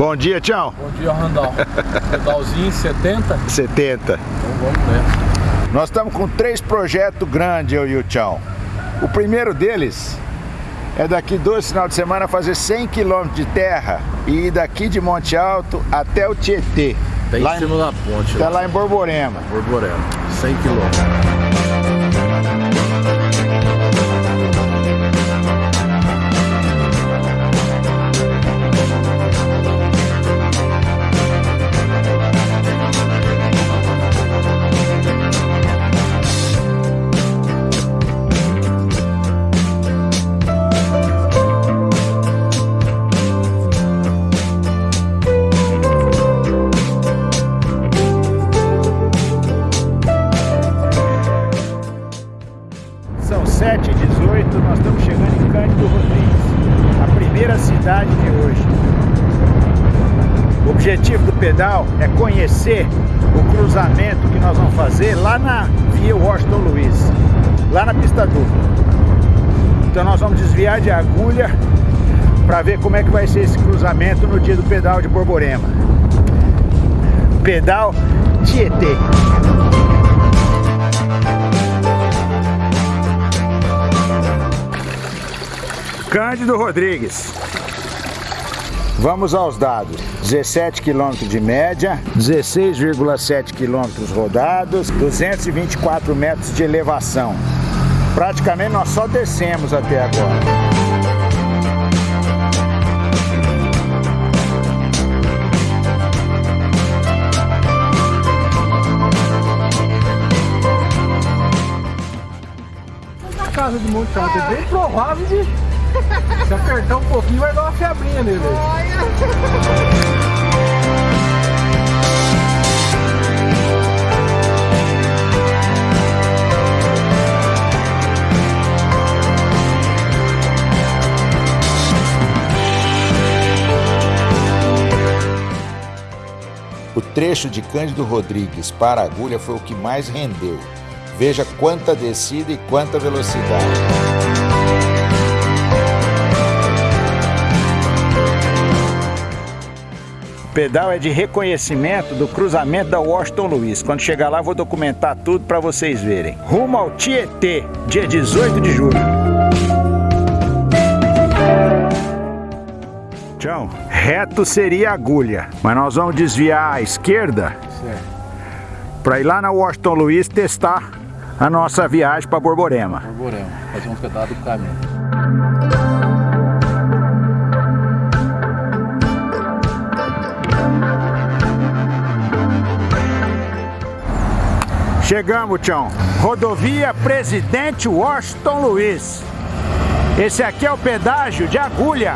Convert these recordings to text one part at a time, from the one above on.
Bom dia, Tião. Bom dia, Randall. Pedalzinho 70? 70. Então vamos nessa. Nós estamos com três projetos grandes, eu e o Tião. O primeiro deles é daqui dois final de semana fazer 100 km de terra e ir daqui de Monte Alto até o Tietê. Lá em cima da ponte. Até lá em Borborema. Borborema, 100 km. Rodrigues, a primeira cidade de hoje. O objetivo do pedal é conhecer o cruzamento que nós vamos fazer lá na Via Washington Luiz, lá na pista dupla. Então nós vamos desviar de agulha para ver como é que vai ser esse cruzamento no dia do pedal de Borborema. Pedal Tietê. Cândido Rodrigues. Vamos aos dados. 17 km de média, 16,7 km rodados, 224 metros de elevação. Praticamente nós só descemos até agora. Casa de Monte é bem provável de se apertar um pouquinho vai dar uma febrinha nele. O trecho de Cândido Rodrigues para a agulha foi o que mais rendeu. Veja quanta descida e quanta velocidade. Pedal é de reconhecimento do cruzamento da Washington Luiz. Quando chegar lá, vou documentar tudo para vocês verem. Rumo ao Tietê, dia 18 de julho. Tchau. Reto seria agulha, mas nós vamos desviar à esquerda para ir lá na Washington Luiz testar a nossa viagem para Borborema. Borborema, fazer um pedaço do caminho. Chegamos, Tião. Rodovia Presidente Washington Luiz. Esse aqui é o pedágio de agulha.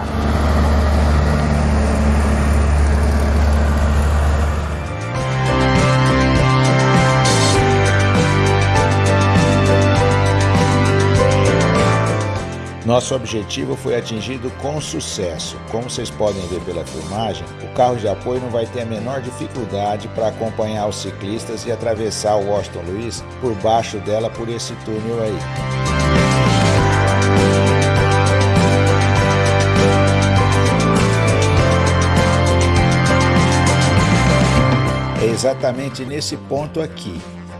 Nosso objetivo foi atingido com sucesso. Como vocês podem ver pela filmagem, o carro de apoio não vai ter a menor dificuldade para acompanhar os ciclistas e atravessar o Washington Luiz por baixo dela por esse túnel aí. É exatamente nesse ponto aqui,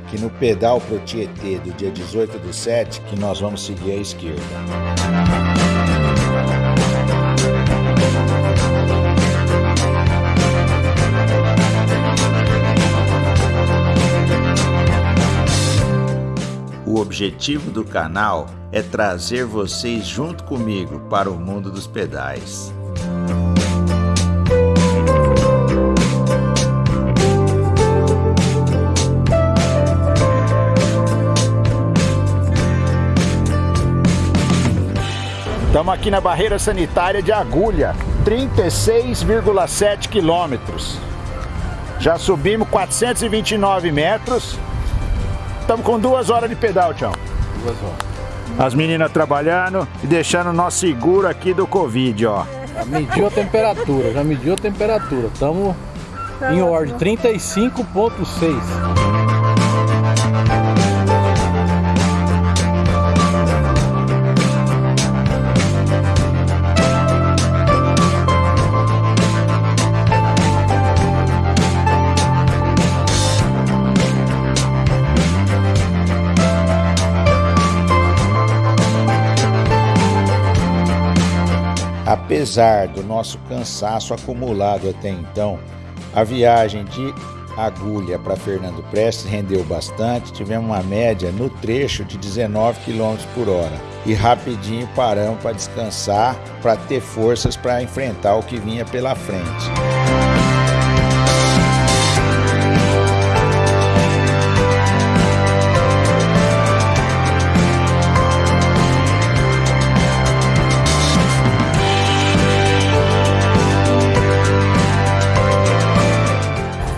que no pedal pro Tietê do dia 18 do 7, que nós vamos seguir à esquerda. O objetivo do canal é trazer vocês junto comigo para o mundo dos pedais. Estamos aqui na barreira sanitária de Agulha, 36,7 quilômetros. Já subimos 429 metros. Estamos com duas horas de pedal, tchau. Duas horas. As meninas trabalhando e deixando nós seguro aqui do Covid, ó. Já mediu a temperatura, já mediu a temperatura. Estamos em ordem 35.6. Apesar do nosso cansaço acumulado até então, a viagem de Agulha para Fernando Prestes rendeu bastante, tivemos uma média no trecho de 19 km por hora. E rapidinho paramos para descansar, para ter forças para enfrentar o que vinha pela frente.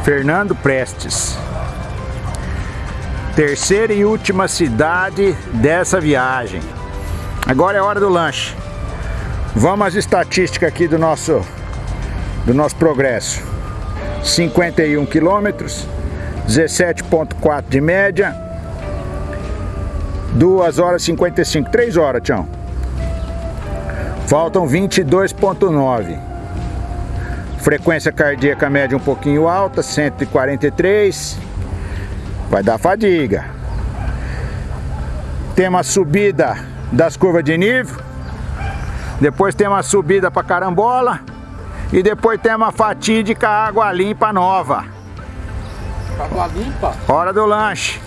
Fernando Prestes. Terceira e última cidade dessa viagem. Agora é hora do lanche. Vamos às estatísticas aqui do nosso do nosso progresso. 51 quilômetros, 17.4 de média, 2 horas 55, 3 horas, tchau. Faltam 22.9. Frequência cardíaca média um pouquinho alta, 143. Vai dar fadiga. Tem uma subida das curvas de nível. Depois tem uma subida para carambola. E depois tem uma fatídica água limpa nova. Água limpa? Hora do lanche.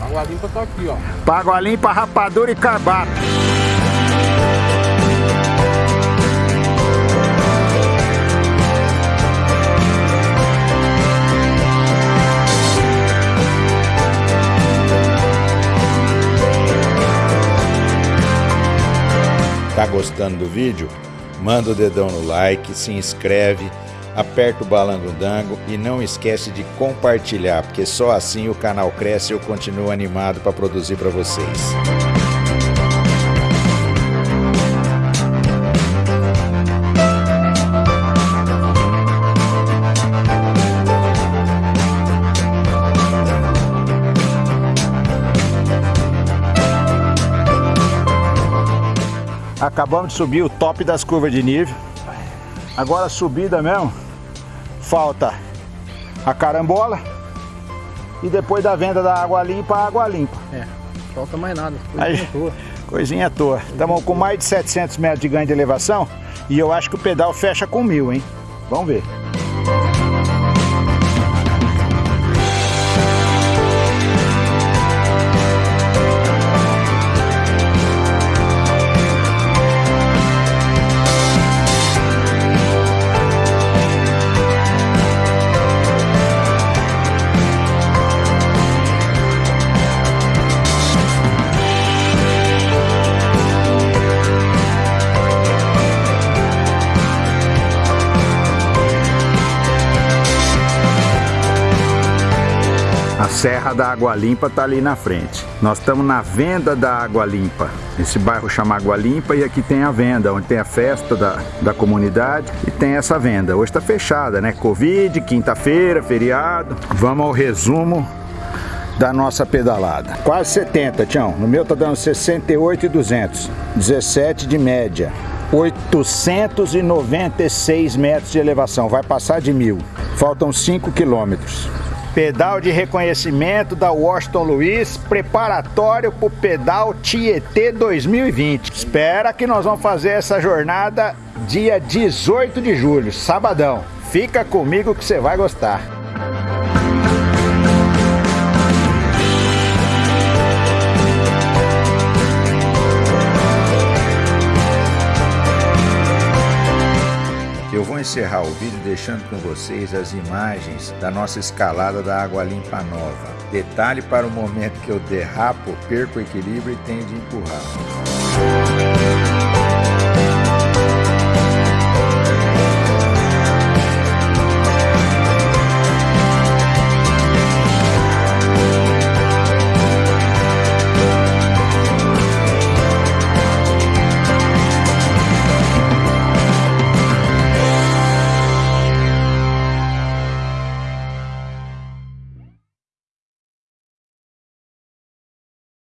Água limpa tá aqui, ó. Água limpa, rapadura e carbato. Tá gostando do vídeo? Manda o dedão no like, se inscreve, aperta o balango-dango e não esquece de compartilhar, porque só assim o canal cresce e eu continuo animado para produzir para vocês. Acabamos de subir o top das curvas de nível. Agora a subida mesmo, falta a carambola e depois da venda da água limpa, a água limpa. É, falta mais nada, coisinha Aí, toa. Coisinha toa. Estamos com mais de 700 metros de ganho de elevação e eu acho que o pedal fecha com mil, hein? Vamos ver. Serra da Água Limpa está ali na frente. Nós estamos na venda da Água Limpa. Esse bairro chama Água Limpa e aqui tem a venda, onde tem a festa da, da comunidade e tem essa venda. Hoje está fechada, né? Covid, quinta-feira, feriado. Vamos ao resumo da nossa pedalada. Quase 70, Tião. No meu tá dando 68 e 200. 17 de média. 896 metros de elevação. Vai passar de mil. Faltam 5 quilômetros. Pedal de reconhecimento da Washington Luiz, preparatório para o pedal Tietê 2020. Espera que nós vamos fazer essa jornada dia 18 de julho, sabadão. Fica comigo que você vai gostar. Encerrar o vídeo deixando com vocês as imagens da nossa escalada da Água Limpa Nova. Detalhe para o momento que eu derrapo, perco o equilíbrio e tenho de empurrar.